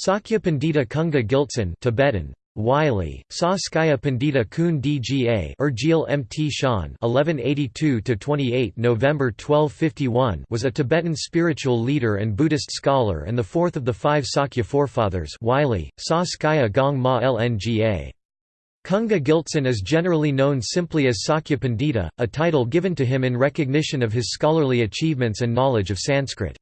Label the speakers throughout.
Speaker 1: Sakya Pandita Kunga Gyeltsen Tibetan Wylie, Sa Skaya Pandita Kun Dga Urgil Mt Shan 1182 28 November 1251 was a Tibetan spiritual leader and Buddhist scholar and the fourth of the five Sakya forefathers Wylie, Sa Skaya Gong Ma Lnga. Kunga Gyeltsen is generally known simply as Sakya Pandita, a title given to him in recognition of his scholarly achievements and knowledge of Sanskrit.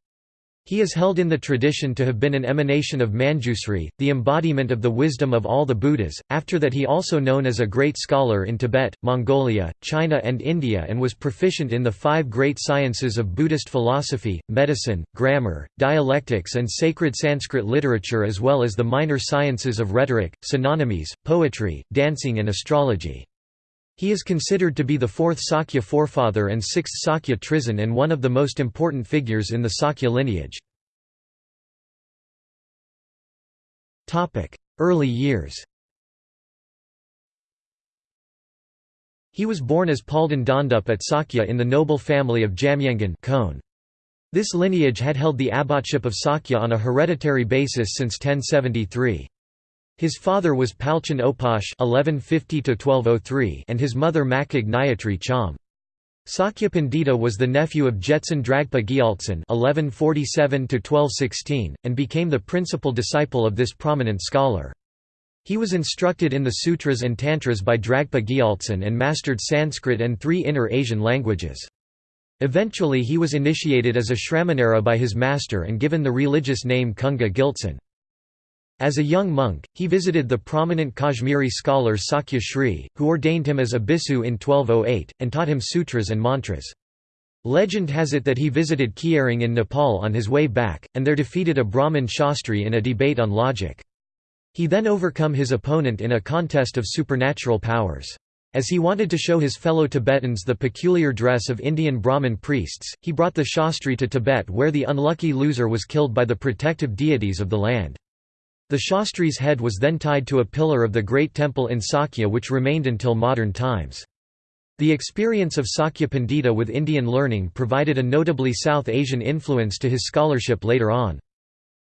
Speaker 1: He is held in the tradition to have been an emanation of Manjusri, the embodiment of the wisdom of all the Buddhas. After that, he also known as a great scholar in Tibet, Mongolia, China, and India, and was proficient in the five great sciences of Buddhist philosophy, medicine, grammar, dialectics, and sacred Sanskrit literature, as well as the minor sciences of rhetoric, synonymies, poetry, dancing, and astrology. He is considered to be the fourth Sakya forefather and sixth Sakya Trizin and one of the most important figures in the Sakya lineage. Early years He was born as Palden Dondup at Sakya in the noble family of Jamyengan This lineage had held the abbotship of Sakya on a hereditary basis since 1073. His father was Palchen Opash (1150–1203) and his mother Makig Nyatri Cham. Sakya Pandita was the nephew of Jetsun Dragpa Gyaltsen (1147–1216) and became the principal disciple of this prominent scholar. He was instructed in the sutras and tantras by Dragpa Gyaltsen and mastered Sanskrit and three Inner Asian languages. Eventually he was initiated as a Shramanera by his master and given the religious name Kunga Gyeltsen. As a young monk, he visited the prominent Kashmiri scholar Sakya Sri, who ordained him as a bhikkhu in 1208, and taught him sutras and mantras. Legend has it that he visited Kyirong in Nepal on his way back, and there defeated a Brahmin Shastri in a debate on logic. He then overcome his opponent in a contest of supernatural powers. As he wanted to show his fellow Tibetans the peculiar dress of Indian Brahmin priests, he brought the Shastri to Tibet where the unlucky loser was killed by the protective deities of the land. The Shastri's head was then tied to a pillar of the great temple in Sakya which remained until modern times. The experience of Sakya Pandita with Indian learning provided a notably South Asian influence to his scholarship later on.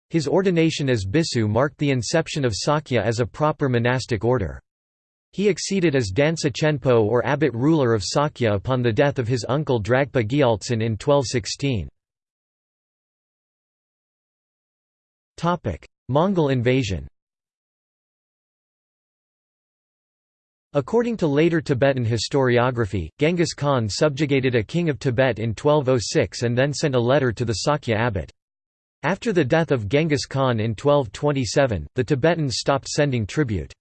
Speaker 1: His ordination as Bhikkhu marked the inception of Sakya as a proper monastic order. He acceded as Dansa Chenpo or abbot ruler of Sakya upon the death of his uncle Dragpa Gyaltsen in 1216. Mongol invasion According to later Tibetan historiography, Genghis Khan subjugated a king of Tibet in 1206 and then sent a letter to the Sakya abbot. After the death of Genghis Khan in 1227, the Tibetans stopped sending tribute.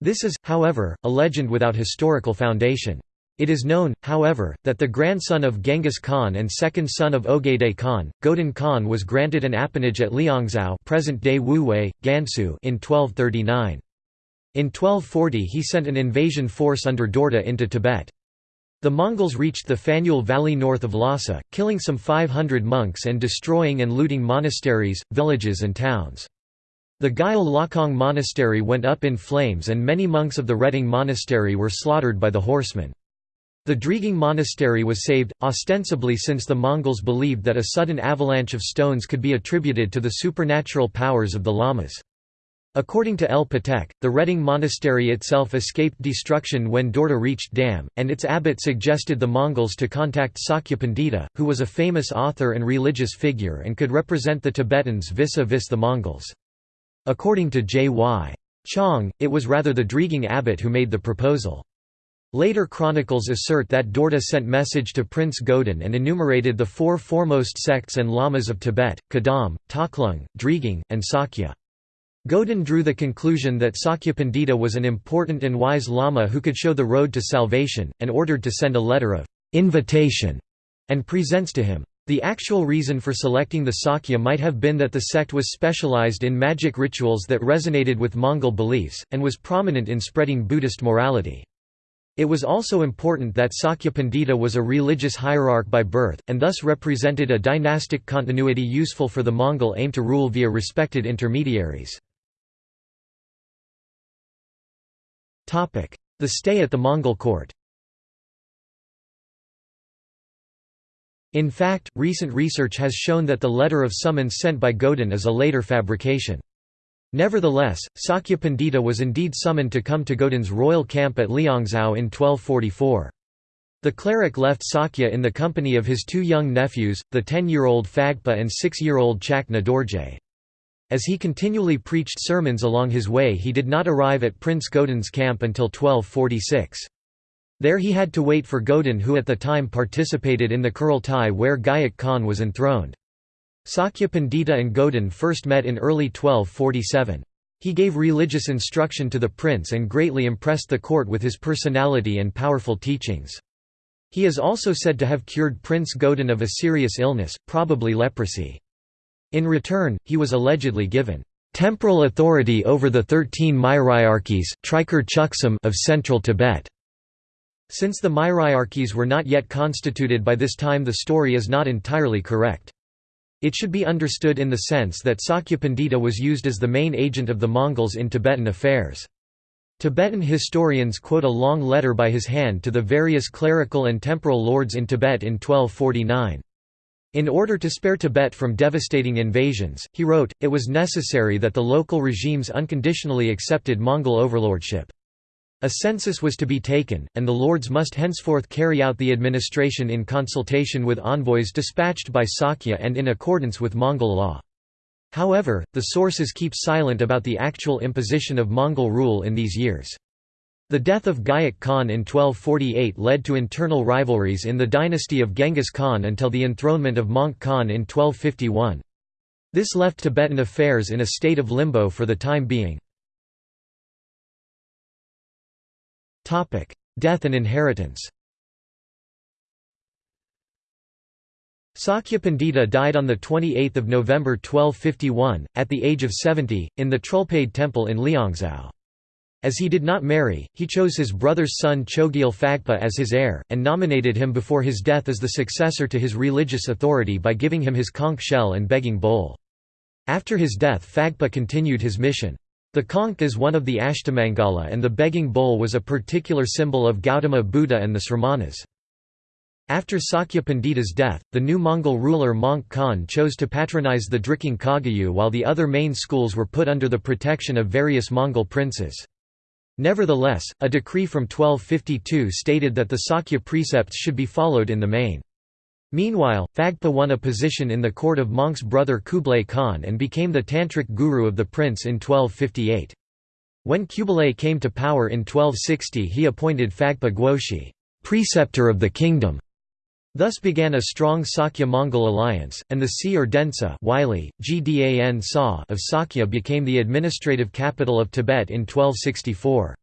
Speaker 1: This is, however, a legend without historical foundation. It is known, however, that the grandson of Genghis Khan and second son of Ogedei Khan, Godan Khan was granted an appanage at Liangzhou present-day Wuwei, Gansu in 1239. In 1240 he sent an invasion force under Dorda into Tibet. The Mongols reached the Phanyul Valley north of Lhasa, killing some 500 monks and destroying and looting monasteries, villages and towns. The Gyal Lakong monastery went up in flames and many monks of the Reting monastery were slaughtered by the horsemen. The Drigung monastery was saved, ostensibly since the Mongols believed that a sudden avalanche of stones could be attributed to the supernatural powers of the lamas. According to L. Petech, the Reting monastery itself escaped destruction when Dorda reached Dam, and its abbot suggested the Mongols to contact Sakya Pandita, who was a famous author and religious figure and could represent the Tibetans vis-a-vis -vis the Mongols. According to J. Y. Chong, it was rather the Drigung abbot who made the proposal. Later chronicles assert that Dorda sent a message to Prince Godan and enumerated the four foremost sects and lamas of Tibet, Kadam, Taklung, Drigung, and Sakya. Godan drew the conclusion that Sakya Pandita was an important and wise lama who could show the road to salvation, and ordered to send a letter of invitation and presents to him. The actual reason for selecting the Sakya might have been that the sect was specialized in magic rituals that resonated with Mongol beliefs, and was prominent in spreading Buddhist morality. It was also important that Sakya Pandita was a religious hierarch by birth, and thus represented a dynastic continuity useful for the Mongol aim to rule via respected intermediaries. The stay at the Mongol court In fact, recent research has shown that the letter of summons sent by Godan is a later fabrication. Nevertheless, Sakya Pandita was indeed summoned to come to Godan's royal camp at Liangzhou in 1244. The cleric left Sakya in the company of his two young nephews, the ten-year-old Phagpa and six-year-old Chakna Dorje. As he continually preached sermons along his way he did not arrive at Prince Godan's camp until 1246. There he had to wait for Godan who at the time participated in the Kurultai where Güyük Khan was enthroned. Sakya Pandita and Godan first met in early 1247. He gave religious instruction to the prince and greatly impressed the court with his personality and powerful teachings. He is also said to have cured Prince Godan of a serious illness, probably leprosy. In return, he was allegedly given temporal authority over the thirteen Myriarchies of central Tibet. Since the Myriarchies were not yet constituted by this time the story is not entirely correct. It should be understood in the sense that Sakya Pandita was used as the main agent of the Mongols in Tibetan affairs. Tibetan historians quote a long letter by his hand to the various clerical and temporal lords in Tibet in 1249. In order to spare Tibet from devastating invasions, he wrote, it was necessary that the local regimes unconditionally accepted Mongol overlordship. A census was to be taken, and the lords must henceforth carry out the administration in consultation with envoys dispatched by Sakya and in accordance with Mongol law. However, the sources keep silent about the actual imposition of Mongol rule in these years. The death of Güyük Khan in 1248 led to internal rivalries in the dynasty of Genghis Khan until the enthronement of Möngke Khan in 1251. This left Tibetan affairs in a state of limbo for the time being. Death and inheritance Sakya Pandita died on 28 November 1251, at the age of 70, in the Trulpade temple in Liangzhou. As he did not marry, he chose his brother's son Chogyal Phagpa as his heir, and nominated him before his death as the successor to his religious authority by giving him his conch shell and begging bowl. After his death Phagpa continued his mission. The conch is one of the Ashtamangala and the begging bowl was a particular symbol of Gautama Buddha and the Sramanas. After Sakya Pandita's death, the new Mongol ruler Möngke Khan chose to patronize the Drikung Kagyu while the other main schools were put under the protection of various Mongol princes. Nevertheless, a decree from 1252 stated that the Sakya precepts should be followed in the main. Meanwhile, Phagpa won a position in the court of Möngke's brother Kublai Khan and became the tantric guru of the prince in 1258. When Kublai came to power in 1260 he appointed Phagpa Guoshi, preceptor of the kingdom. Thus began a strong Sakya-Mongol alliance, and the Si or Densa of Sakya became the administrative capital of Tibet in 1264.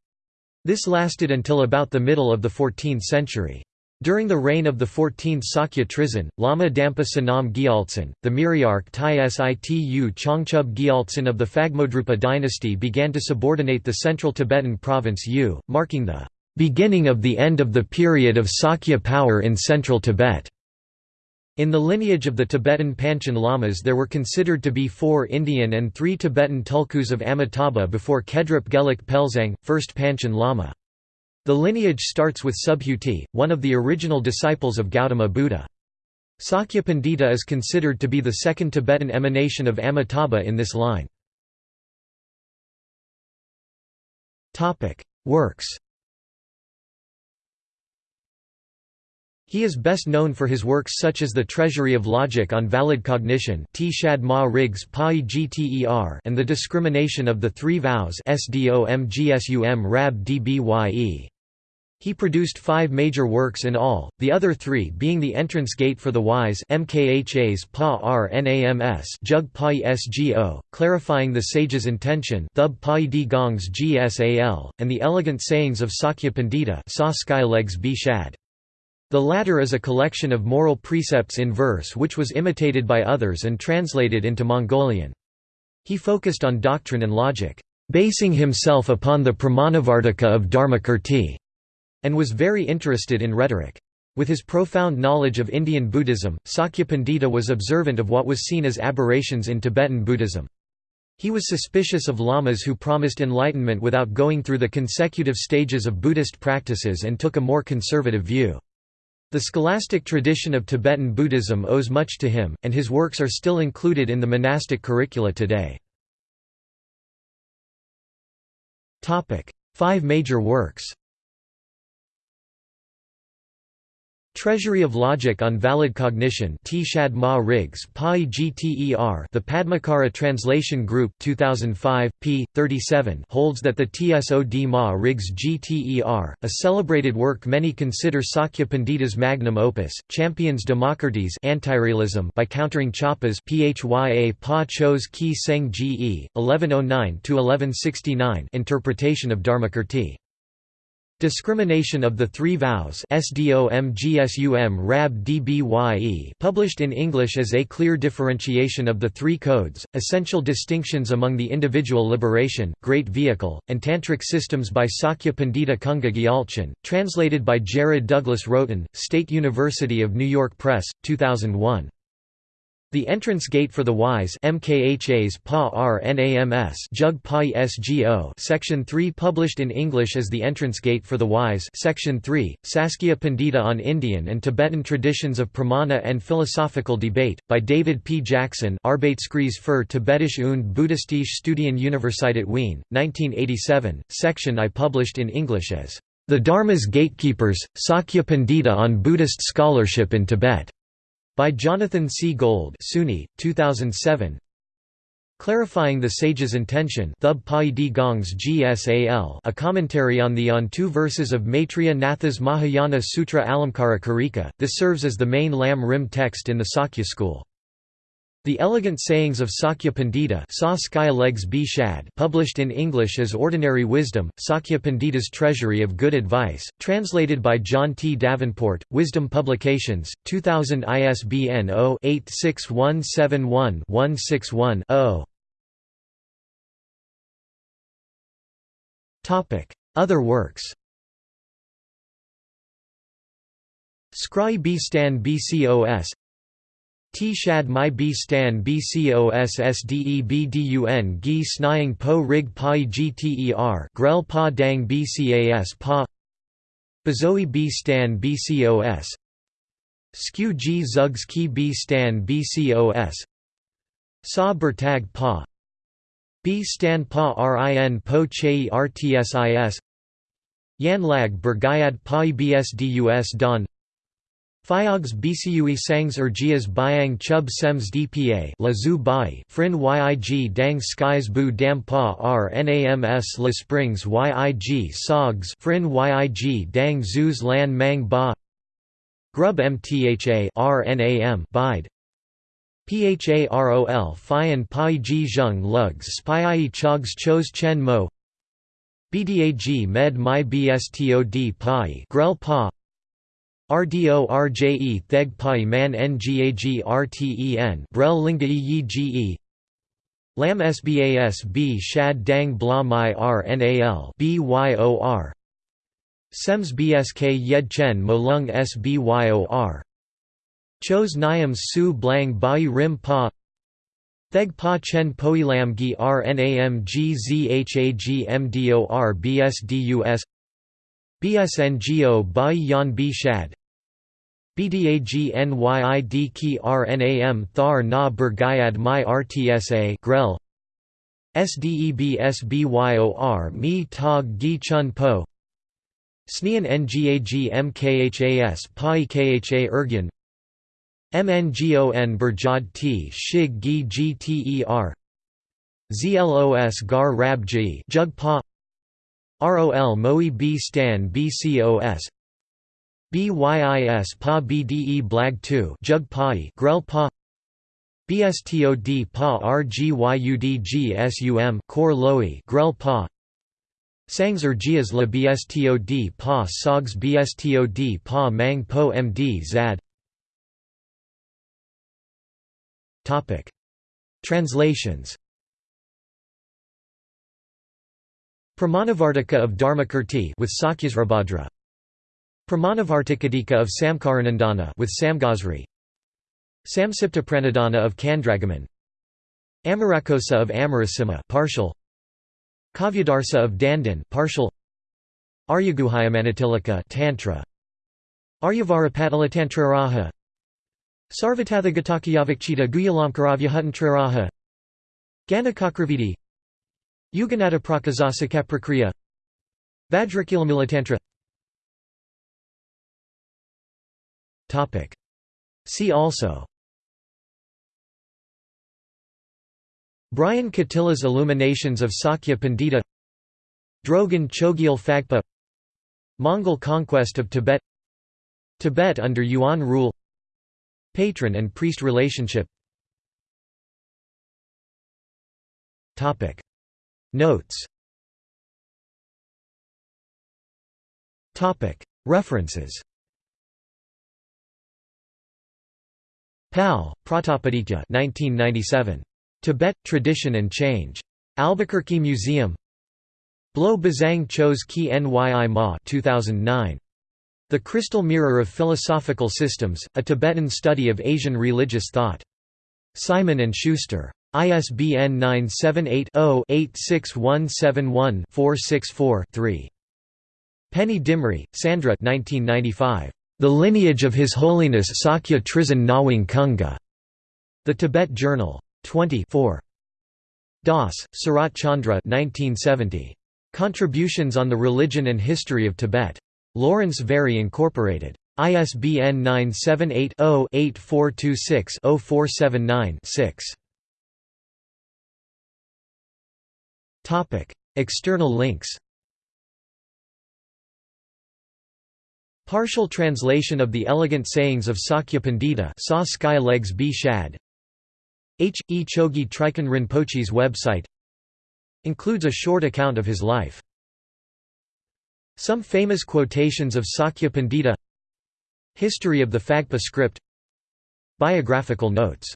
Speaker 1: This lasted until about the middle of the 14th century. During the reign of the 14th Sakya Trizin, Lama Dampa Sonam Gyaltsen, the Myriarch Situ Changchub Gyaltsen of the Phagmodrupa dynasty began to subordinate the central Tibetan province U, marking the beginning of the end of the period of Sakya power in central Tibet. In the lineage of the Tibetan Panchen Lamas there were considered to be four Indian and three Tibetan tulkus of Amitabha before Kedrup Gelek Pelzang, first Panchen Lama. The lineage starts with Subhuti, one of the original disciples of Gautama Buddha. Sakya Pandita is considered to be the second Tibetan emanation of Amitabha in this line. Works He is best known for his works such as The Treasury of Logic on Valid Cognition and The Discrimination of the Three Vows Rab Dbye. He produced five major works in all, the other three being The Entrance Gate for the Wise MKHA's Pa Rnams Jug Pai Sgo, Clarifying the Sage's Intention Thub Pai Di Gongs Gsal, and The Elegant Sayings of Sakya Pandita. The latter is a collection of moral precepts in verse which was imitated by others and translated into Mongolian. He focused on doctrine and logic, basing himself upon the Pramanavartika of Dharmakirti and was very interested in rhetoric. With his profound knowledge of Indian Buddhism, Sakya Pandita was observant of what was seen as aberrations in Tibetan Buddhism. He was suspicious of lamas who promised enlightenment without going through the consecutive stages of Buddhist practices and took a more conservative view. The scholastic tradition of Tibetan Buddhism owes much to him, and his works are still included in the monastic curricula today. Five major works Treasury of Logic on Valid Cognition T. Shad Ma Riggs GTER The Padmakara Translation Group 2005, p. 37 holds that the Tsod Ma Riggs GTER, a celebrated work many consider Sakya Pandita's magnum opus, champions Democritus anti-realism by countering Choppa's Phya Pa Cho's Ki Seng Ge, 1109–1169 interpretation of Dharmakirti. Discrimination of the Three Vows published in English as A Clear Differentiation of the Three Codes, Essential Distinctions Among the Individual Liberation, Great Vehicle, and Tantric Systems by Sakya Pandita Kunga Gyalchen, translated by Jared Douglas Rhoton, State University of New York Press, 2001. The entrance gate for the wise MKHA's PA Jug PA SGO Section 3 published in English as The Entrance Gate for the Wise Section 3, Saskya Pandita on Indian and Tibetan Traditions of Pramana and Philosophical Debate, by David P. Jackson Arbeitskreis für Tibetische und Buddhistische Studien Universität Wien, 1987, section I published in English as The Dharma's Gatekeepers, Sakya Pandita on Buddhist Scholarship in Tibet. By Jonathan C. Gold SUNY, 2007 Clarifying the Sage's Intention GSAL a commentary on the on two verses of Maitreya Natha's Mahayana Sutra Alamkara Karika, this serves as the main Lam Rim text in the Sakya school. The Elegant Sayings of Sakya Pandita published in English as Ordinary Wisdom, Sakya Pandita's Treasury of Good Advice, translated by John T. Davenport, Wisdom Publications, 2000 ISBN 0-86171-161-0 Other works Scry B Stan BCOS T shad my b stan sdebdun gi snying po rig pai gter grel pa dang bcas pa Bazoi b stan bcos Skew g zugs ki b stan bcos Sa bertag pa B stan pa rin po che rtsis Yan lag bergayad pa bsdus don Phyogs bcui sangs ergias byang chub sems dpa la zu bai frin yig dang skies bu dam pa rnams la springs yig sogs frin yig dang zuz lan mang ba. Grub mtha rnam bide. PHAROL Phian Pai Ji Zheng Lugs Spii Chogs Chos Chen Mo. BDAG Med My BSTOD Pai Grel Pa RDO RJE Theg Pai Man Ngag RTEN Brel Linga Yi Ge Lam Sbas B Shad Dang Bla My RNAL BYOR Sems BSK Yed Chen Molung SBYOR Chos Nyams Su Blang Bai Rim Pa. Theg Pa Chen Poilam Gi RNAM GZHAG MDOR BSDUS BSNGO Bai Yan B Shad BDAGNYID Ki RNAM Thar Na Bergayad My RTSA Grel SDEBSBYOR Mi Tog Gi Chun Po. Snean Ngag Pai Kha Ergyan. MNGON T Shig Gi Gter ZLOS Gar Rab G Jug Pa ROL Moe B. Stan BCOS BYIS PA BDE Blag 2 Jug Pai Grel Pa BSTOD Pa RGYUDGSUM Kor Loi Grel Pa Sangs Ergias La BSTOD Pa Sogs BSTOD Pa Mang Po MD Zad. Translations Pramanavartika of Dharmakirti with Sakyasrabhadra. Pramanavartikadika of Samkaranandana with Samgosri Samsipta Pranadana of Kandragaman. Amarakosa of Amarasima partial. Kavyadarsa of Dandan partial. Aryaguhyamanatilaka Tantra. Aryavarapatalatatraraha Sarvatathagatakayavikchita Guyalamkaravyahutantraraha Ganakakraviti Yuganataprakasasakaprakriya Vajrakilamilatantra See also. Brian Katila's Illuminations of Sakya Pandita. Drogon Chogyal Phagpa. Mongol conquest of Tibet. Tibet under Yuan rule. Patron and priest relationship Notes References Pal, Pratapaditya 1997. Tibet, Tradition and Change. Albuquerque Museum Blo Bazang Chos Ki Nyi Ma 2009. The Crystal Mirror of Philosophical Systems, A Tibetan Study of Asian Religious Thought. Simon & Schuster. ISBN 978-0-86171-464-3. Penny Dimri, Sandra 1995. The Lineage of His Holiness Sakya Trizin Nawang Kunga. The Tibet Journal. 24. Das, Surat Chandra 1970. Contributions on the Religion and History of Tibet. Lawrence Very Incorporated. ISBN 978 0 8426 0479 6. External links Partial translation of the elegant sayings of Sakya Pandita Saw Sky Legs. Shad H. E. Chogi Trikun Rinpoche's website includes a short account of his life. Some famous quotations of Sakya Pandita History of the Phagpa script Biographical notes